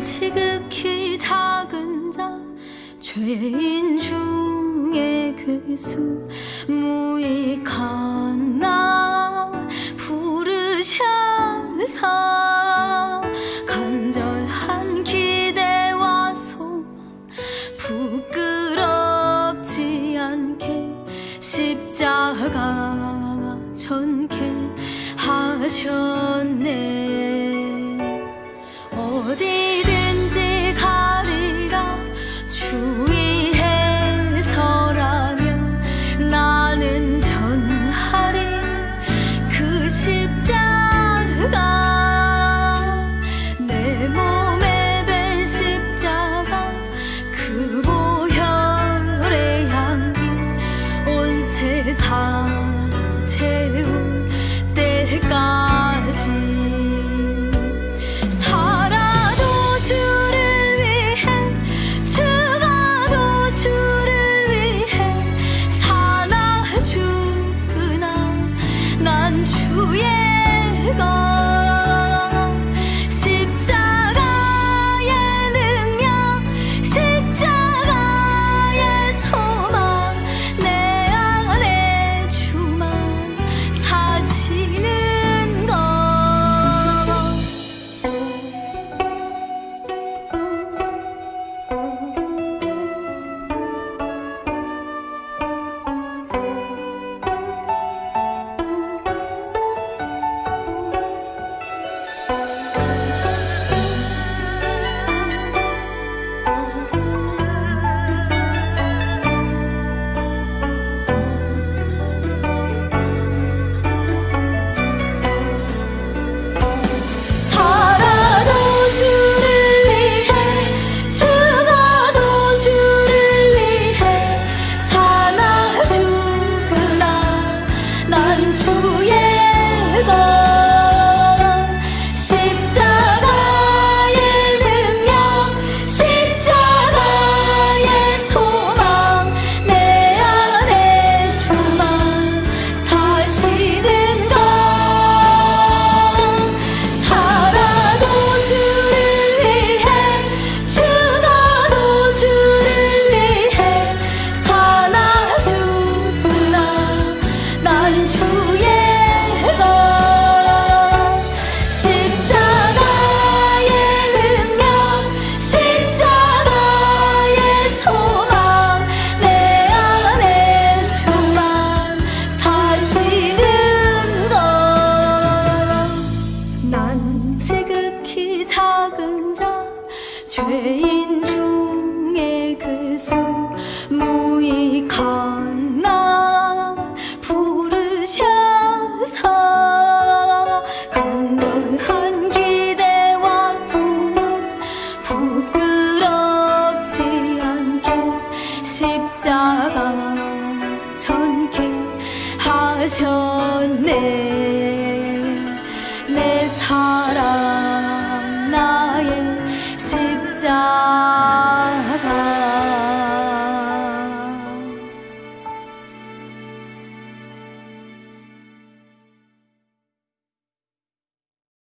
지극히 작은 자 죄인 중에 괴수 무익한 나 부르셔서 간절한 기대와 소망 부끄럽지 않게 십자가 전케 하셨네. 地的。 작전케 하셨네 내 삶.